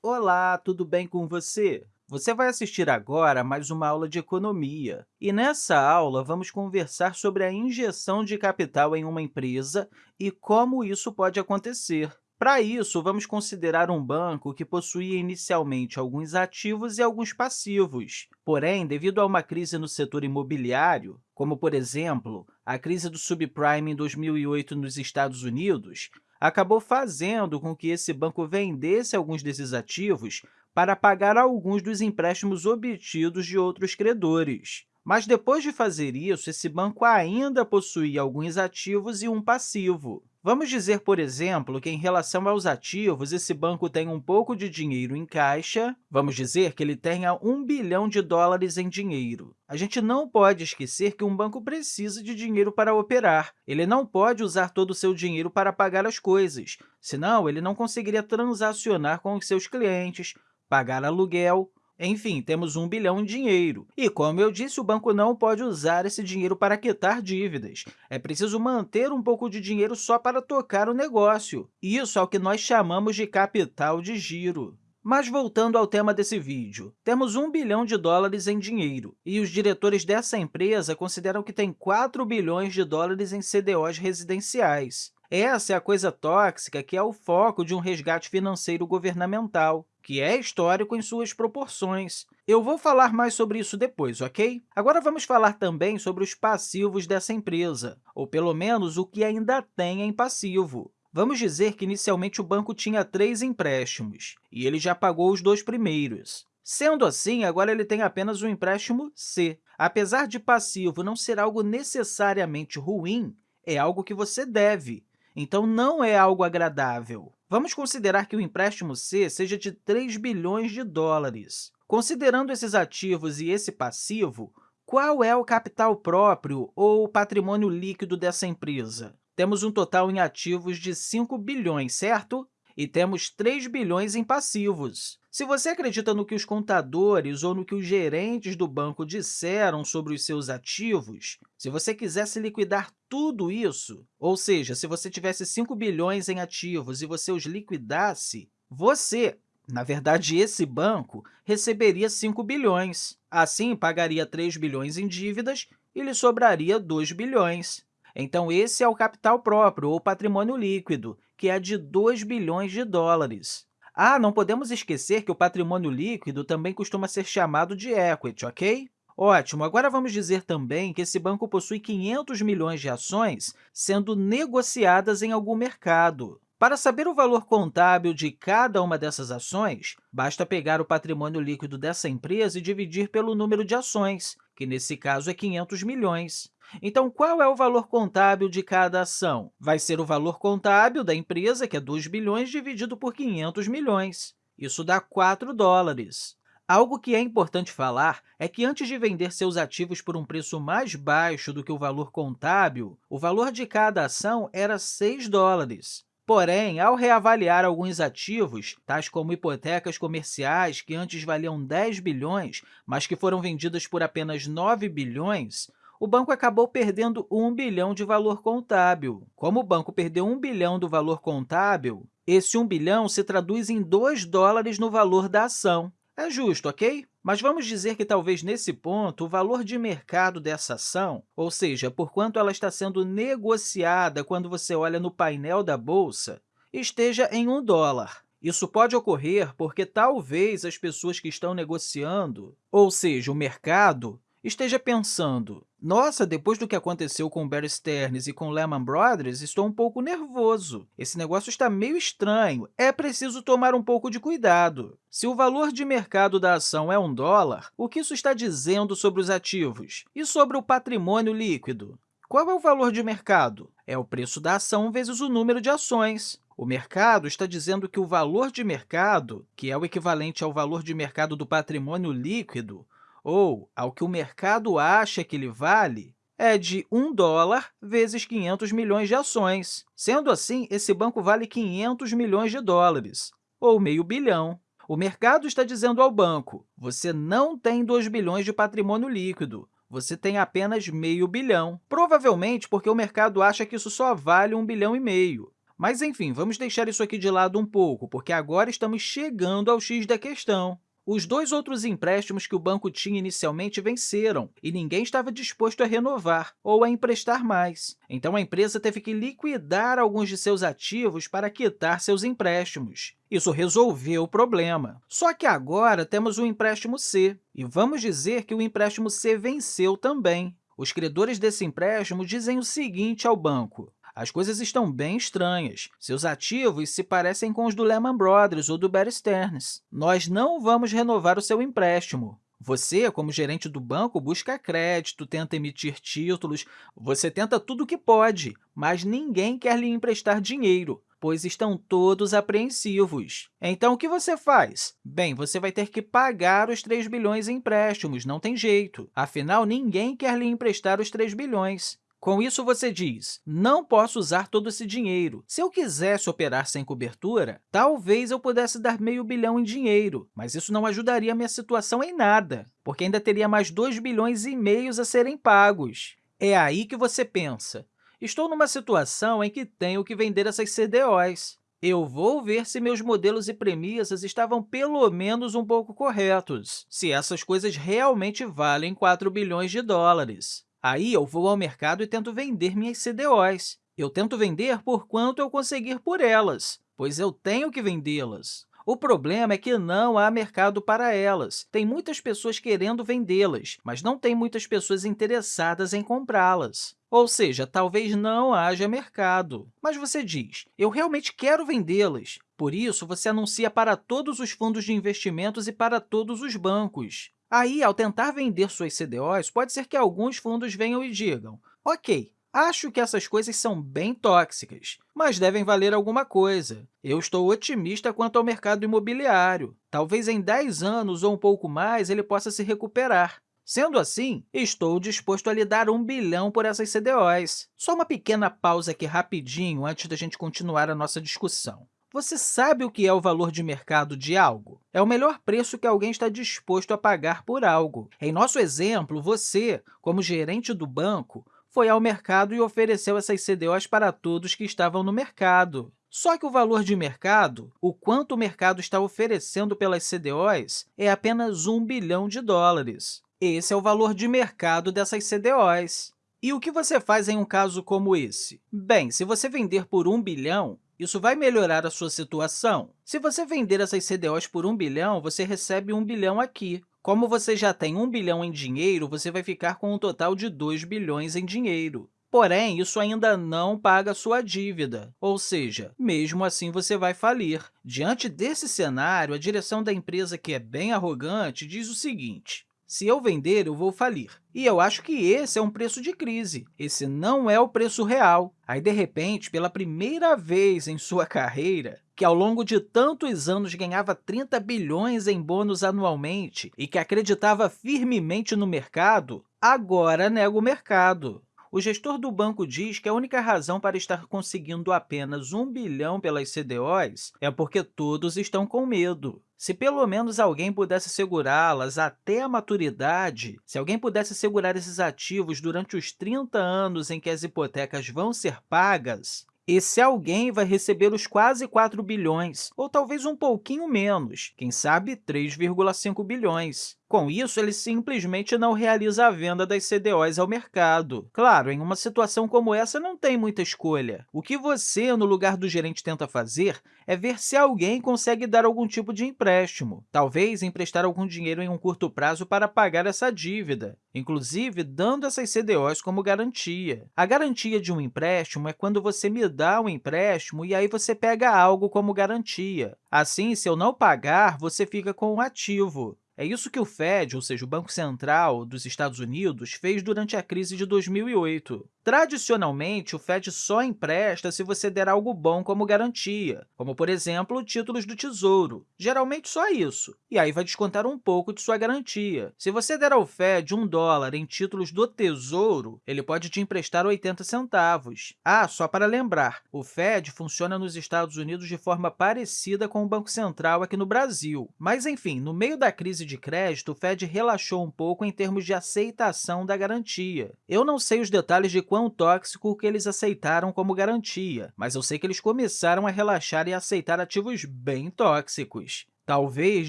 Olá, tudo bem com você? Você vai assistir agora a mais uma aula de economia. E nessa aula, vamos conversar sobre a injeção de capital em uma empresa e como isso pode acontecer. Para isso, vamos considerar um banco que possuía inicialmente alguns ativos e alguns passivos. Porém, devido a uma crise no setor imobiliário, como, por exemplo, a crise do subprime em 2008 nos Estados Unidos, acabou fazendo com que esse banco vendesse alguns desses ativos para pagar alguns dos empréstimos obtidos de outros credores. Mas, depois de fazer isso, esse banco ainda possuía alguns ativos e um passivo. Vamos dizer, por exemplo, que, em relação aos ativos, esse banco tem um pouco de dinheiro em caixa. Vamos dizer que ele tenha um bilhão de dólares em dinheiro. A gente não pode esquecer que um banco precisa de dinheiro para operar. Ele não pode usar todo o seu dinheiro para pagar as coisas, senão ele não conseguiria transacionar com os seus clientes, pagar aluguel, enfim, temos um bilhão em dinheiro. E, como eu disse, o banco não pode usar esse dinheiro para quitar dívidas. É preciso manter um pouco de dinheiro só para tocar o negócio. Isso é o que nós chamamos de capital de giro. Mas, voltando ao tema desse vídeo, temos um bilhão de dólares em dinheiro, e os diretores dessa empresa consideram que tem 4 bilhões de dólares em CDOs residenciais. Essa é a coisa tóxica que é o foco de um resgate financeiro governamental que é histórico em suas proporções. Eu vou falar mais sobre isso depois, ok? Agora vamos falar também sobre os passivos dessa empresa, ou pelo menos o que ainda tem em passivo. Vamos dizer que inicialmente o banco tinha três empréstimos, e ele já pagou os dois primeiros. Sendo assim, agora ele tem apenas o empréstimo C. Apesar de passivo não ser algo necessariamente ruim, é algo que você deve, então não é algo agradável. Vamos considerar que o empréstimo C seja de 3 bilhões de dólares. Considerando esses ativos e esse passivo, qual é o capital próprio ou patrimônio líquido dessa empresa? Temos um total em ativos de 5 bilhões, certo? E temos 3 bilhões em passivos. Se você acredita no que os contadores ou no que os gerentes do banco disseram sobre os seus ativos, se você quisesse liquidar tudo isso, ou seja, se você tivesse 5 bilhões em ativos e você os liquidasse, você, na verdade, esse banco, receberia 5 bilhões. Assim, pagaria 3 bilhões em dívidas e lhe sobraria 2 bilhões. Então, esse é o capital próprio, ou patrimônio líquido, que é de 2 bilhões de dólares. Ah, não podemos esquecer que o patrimônio líquido também costuma ser chamado de equity, ok? Ótimo! Agora vamos dizer também que esse banco possui 500 milhões de ações sendo negociadas em algum mercado. Para saber o valor contábil de cada uma dessas ações, basta pegar o patrimônio líquido dessa empresa e dividir pelo número de ações, que nesse caso é 500 milhões. Então, qual é o valor contábil de cada ação? Vai ser o valor contábil da empresa, que é 2 bilhões, dividido por 500 milhões. Isso dá 4 dólares. Algo que é importante falar é que, antes de vender seus ativos por um preço mais baixo do que o valor contábil, o valor de cada ação era 6 dólares. Porém, ao reavaliar alguns ativos, tais como hipotecas comerciais, que antes valiam 10 bilhões, mas que foram vendidas por apenas 9 bilhões, o banco acabou perdendo 1 bilhão de valor contábil. Como o banco perdeu 1 bilhão do valor contábil, esse 1 bilhão se traduz em 2 dólares no valor da ação. É justo, ok? Mas vamos dizer que talvez nesse ponto o valor de mercado dessa ação, ou seja, por quanto ela está sendo negociada quando você olha no painel da bolsa, esteja em 1 dólar. Isso pode ocorrer porque talvez as pessoas que estão negociando, ou seja, o mercado, esteja pensando, nossa, depois do que aconteceu com Bear Stearns e com Lehman Brothers, estou um pouco nervoso. Esse negócio está meio estranho. É preciso tomar um pouco de cuidado. Se o valor de mercado da ação é um dólar, o que isso está dizendo sobre os ativos? E sobre o patrimônio líquido? Qual é o valor de mercado? É o preço da ação vezes o número de ações. O mercado está dizendo que o valor de mercado, que é o equivalente ao valor de mercado do patrimônio líquido, ou ao que o mercado acha que ele vale, é de 1 dólar vezes 500 milhões de ações. Sendo assim, esse banco vale 500 milhões de dólares, ou meio bilhão. O mercado está dizendo ao banco, você não tem 2 bilhões de patrimônio líquido, você tem apenas meio bilhão, provavelmente porque o mercado acha que isso só vale 1 bilhão e meio. Mas, enfim, vamos deixar isso aqui de lado um pouco, porque agora estamos chegando ao x da questão. Os dois outros empréstimos que o banco tinha inicialmente venceram, e ninguém estava disposto a renovar ou a emprestar mais. Então, a empresa teve que liquidar alguns de seus ativos para quitar seus empréstimos. Isso resolveu o problema. Só que agora temos o empréstimo C, e vamos dizer que o empréstimo C venceu também. Os credores desse empréstimo dizem o seguinte ao banco, as coisas estão bem estranhas. Seus ativos se parecem com os do Lehman Brothers ou do Bear Stearns. Nós não vamos renovar o seu empréstimo. Você, como gerente do banco, busca crédito, tenta emitir títulos, você tenta tudo o que pode, mas ninguém quer lhe emprestar dinheiro, pois estão todos apreensivos. Então, o que você faz? Bem, você vai ter que pagar os 3 bilhões em empréstimos, não tem jeito. Afinal, ninguém quer lhe emprestar os 3 bilhões. Com isso, você diz, não posso usar todo esse dinheiro. Se eu quisesse operar sem cobertura, talvez eu pudesse dar meio bilhão em dinheiro, mas isso não ajudaria a minha situação em nada, porque ainda teria mais 2 bilhões e meio a serem pagos. É aí que você pensa, estou numa situação em que tenho que vender essas CDOs. Eu vou ver se meus modelos e premissas estavam pelo menos um pouco corretos, se essas coisas realmente valem 4 bilhões de dólares. Aí eu vou ao mercado e tento vender minhas CDOs. Eu tento vender por quanto eu conseguir por elas, pois eu tenho que vendê-las. O problema é que não há mercado para elas. Tem muitas pessoas querendo vendê-las, mas não tem muitas pessoas interessadas em comprá-las. Ou seja, talvez não haja mercado. Mas você diz, eu realmente quero vendê-las. Por isso, você anuncia para todos os fundos de investimentos e para todos os bancos. Aí, ao tentar vender suas CDOs, pode ser que alguns fundos venham e digam, ok, acho que essas coisas são bem tóxicas, mas devem valer alguma coisa. Eu estou otimista quanto ao mercado imobiliário. Talvez em 10 anos ou um pouco mais ele possa se recuperar. Sendo assim, estou disposto a lhe dar um bilhão por essas CDOs. Só uma pequena pausa aqui rapidinho antes da gente continuar a nossa discussão. Você sabe o que é o valor de mercado de algo? É o melhor preço que alguém está disposto a pagar por algo. Em nosso exemplo, você, como gerente do banco, foi ao mercado e ofereceu essas CDOs para todos que estavam no mercado. Só que o valor de mercado, o quanto o mercado está oferecendo pelas CDOs, é apenas 1 bilhão de dólares. Esse é o valor de mercado dessas CDOs. E o que você faz em um caso como esse? Bem, se você vender por 1 bilhão, isso vai melhorar a sua situação. Se você vender essas CDOs por 1 bilhão, você recebe 1 bilhão aqui. Como você já tem 1 bilhão em dinheiro, você vai ficar com um total de 2 bilhões em dinheiro. Porém, isso ainda não paga sua dívida, ou seja, mesmo assim você vai falir. Diante desse cenário, a direção da empresa, que é bem arrogante, diz o seguinte, se eu vender, eu vou falir. E eu acho que esse é um preço de crise. Esse não é o preço real. Aí, de repente, pela primeira vez em sua carreira, que ao longo de tantos anos ganhava 30 bilhões em bônus anualmente e que acreditava firmemente no mercado, agora nega o mercado. O gestor do banco diz que a única razão para estar conseguindo apenas 1 bilhão pelas CDOs é porque todos estão com medo. Se pelo menos alguém pudesse segurá-las até a maturidade, se alguém pudesse segurar esses ativos durante os 30 anos em que as hipotecas vão ser pagas, esse alguém vai receber os quase 4 bilhões, ou talvez um pouquinho menos, quem sabe 3,5 bilhões. Com isso, ele simplesmente não realiza a venda das CDOs ao mercado. Claro, em uma situação como essa, não tem muita escolha. O que você, no lugar do gerente, tenta fazer é ver se alguém consegue dar algum tipo de empréstimo, talvez emprestar algum dinheiro em um curto prazo para pagar essa dívida, inclusive dando essas CDOs como garantia. A garantia de um empréstimo é quando você me dá um empréstimo e aí você pega algo como garantia. Assim, se eu não pagar, você fica com um ativo. É isso que o Fed, ou seja, o Banco Central dos Estados Unidos, fez durante a crise de 2008. Tradicionalmente, o FED só empresta se você der algo bom como garantia, como, por exemplo, títulos do Tesouro. Geralmente, só isso. E aí vai descontar um pouco de sua garantia. Se você der ao FED um dólar em títulos do Tesouro, ele pode te emprestar 80 centavos. Ah, só para lembrar, o FED funciona nos Estados Unidos de forma parecida com o Banco Central aqui no Brasil. Mas, enfim, no meio da crise de crédito, o Fed relaxou um pouco em termos de aceitação da garantia. Eu não sei os detalhes de quão tóxico que eles aceitaram como garantia, mas eu sei que eles começaram a relaxar e aceitar ativos bem tóxicos. Talvez,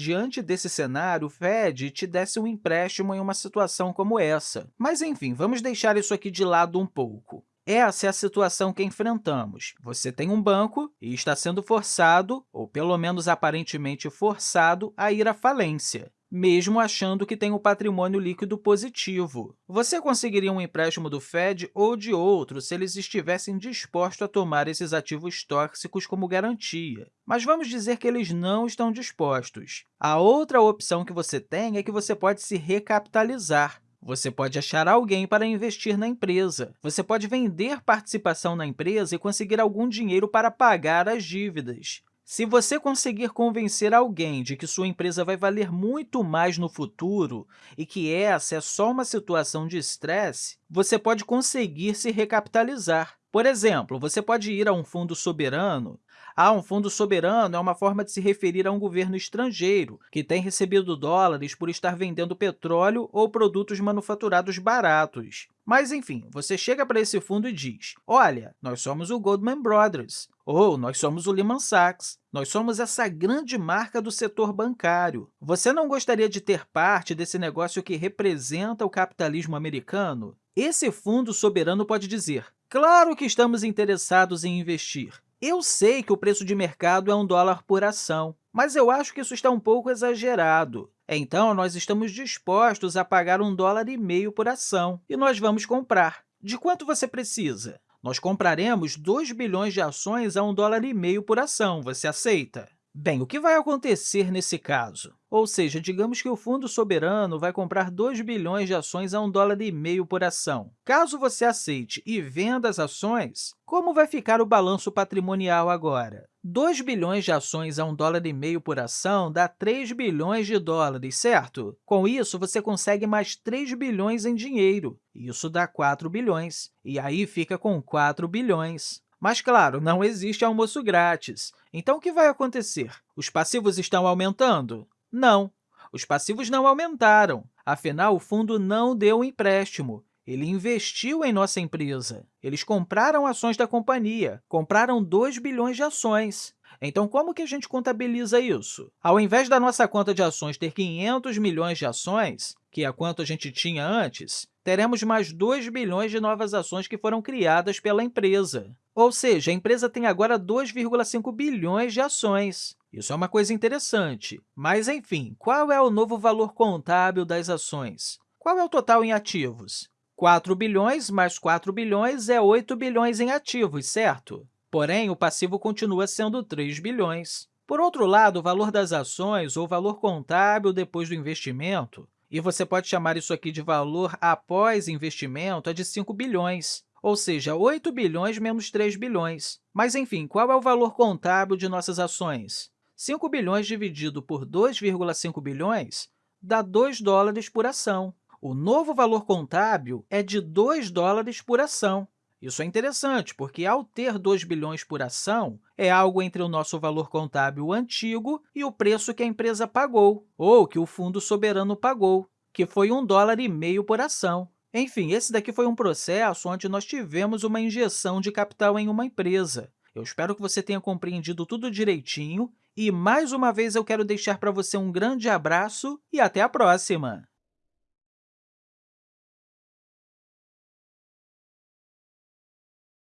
diante desse cenário, o Fed te desse um empréstimo em uma situação como essa. Mas, enfim, vamos deixar isso aqui de lado um pouco. Essa é a situação que enfrentamos. Você tem um banco e está sendo forçado, ou pelo menos aparentemente forçado, a ir à falência mesmo achando que tem o um patrimônio líquido positivo. Você conseguiria um empréstimo do Fed ou de outro se eles estivessem dispostos a tomar esses ativos tóxicos como garantia. Mas vamos dizer que eles não estão dispostos. A outra opção que você tem é que você pode se recapitalizar. Você pode achar alguém para investir na empresa. Você pode vender participação na empresa e conseguir algum dinheiro para pagar as dívidas. Se você conseguir convencer alguém de que sua empresa vai valer muito mais no futuro e que essa é só uma situação de estresse, você pode conseguir se recapitalizar. Por exemplo, você pode ir a um fundo soberano. Ah, um fundo soberano é uma forma de se referir a um governo estrangeiro que tem recebido dólares por estar vendendo petróleo ou produtos manufaturados baratos. Mas, enfim, você chega para esse fundo e diz, olha, nós somos o Goldman Brothers, ou nós somos o Lehman Sachs, nós somos essa grande marca do setor bancário. Você não gostaria de ter parte desse negócio que representa o capitalismo americano? Esse fundo soberano pode dizer, claro que estamos interessados em investir. Eu sei que o preço de mercado é um dólar por ação, mas eu acho que isso está um pouco exagerado. Então, nós estamos dispostos a pagar um dólar e meio por ação, e nós vamos comprar. De quanto você precisa? Nós compraremos 2 bilhões de ações a um dólar e meio por ação. Você aceita? Bem, o que vai acontecer nesse caso? Ou seja, digamos que o Fundo Soberano vai comprar 2 bilhões de ações a um dólar e meio por ação. Caso você aceite e venda as ações, como vai ficar o balanço patrimonial agora? 2 bilhões de ações a um dólar e meio por ação dá 3 bilhões de dólares, certo? Com isso, você consegue mais 3 bilhões em dinheiro. Isso dá 4 bilhões. E aí fica com 4 bilhões. Mas, claro, não existe almoço grátis. Então, o que vai acontecer? Os passivos estão aumentando? Não, os passivos não aumentaram. Afinal, o fundo não deu um empréstimo. Ele investiu em nossa empresa. Eles compraram ações da companhia, compraram 2 bilhões de ações. Então, como que a gente contabiliza isso? Ao invés da nossa conta de ações ter 500 milhões de ações, que é quanto a gente tinha antes, teremos mais 2 bilhões de novas ações que foram criadas pela empresa. Ou seja, a empresa tem agora 2,5 bilhões de ações. Isso é uma coisa interessante. Mas, enfim, qual é o novo valor contábil das ações? Qual é o total em ativos? 4 bilhões mais 4 bilhões é 8 bilhões em ativos, certo? Porém, o passivo continua sendo 3 bilhões. Por outro lado, o valor das ações, ou valor contábil depois do investimento, e você pode chamar isso aqui de valor após investimento, é de 5 bilhões, ou seja, 8 bilhões menos 3 bilhões. Mas, enfim, qual é o valor contábil de nossas ações? 5 bilhões dividido por 2,5 bilhões dá 2 dólares por ação. O novo valor contábil é de 2 dólares por ação. Isso é interessante, porque, ao ter 2 bilhões por ação, é algo entre o nosso valor contábil antigo e o preço que a empresa pagou, ou que o Fundo Soberano pagou, que foi um dólar e meio por ação. Enfim, esse daqui foi um processo onde nós tivemos uma injeção de capital em uma empresa. Eu espero que você tenha compreendido tudo direitinho e, mais uma vez, eu quero deixar para você um grande abraço e até a próxima!